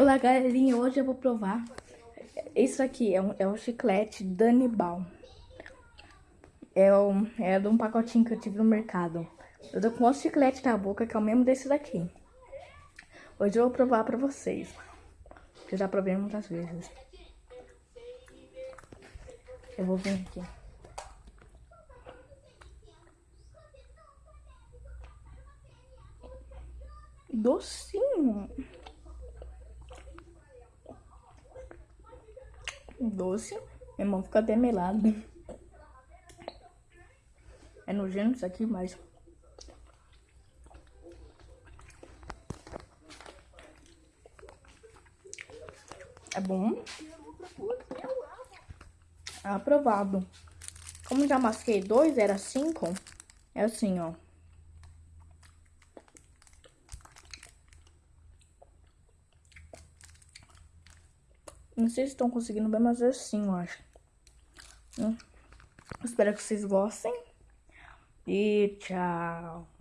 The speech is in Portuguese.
Olá, galerinha. Hoje eu vou provar. Isso aqui é, um, é o chiclete Danibal. É, um, é de um pacotinho que eu tive no mercado. Eu tô com outro chiclete na boca, que é o mesmo desse daqui. Hoje eu vou provar pra vocês. Eu já provei muitas vezes. Eu vou vir aqui. Docinho. Doce. Meu irmão fica até melado. É nojento isso aqui, mas... É bom. É aprovado. Como já masquei dois, era cinco. É assim, ó. Não sei se estão conseguindo ver, mas é assim, eu acho. Hum. Espero que vocês gostem. E tchau.